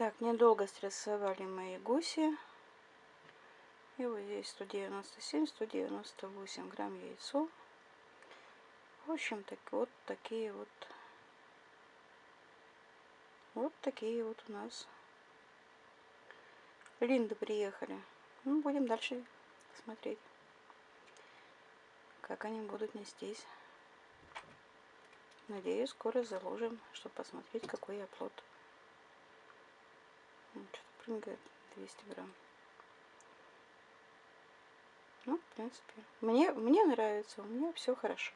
Так, недолго стрессовали мои гуси. И вот здесь 197, 198 грамм яйцо. В общем, так вот такие вот вот такие вот у нас линды приехали. Ну, будем дальше смотреть, как они будут нестись. Надеюсь, скоро заложим, чтобы посмотреть, какой я плод. Прыгает 200 грамм. Ну, в принципе, мне, мне нравится, у меня все хорошо.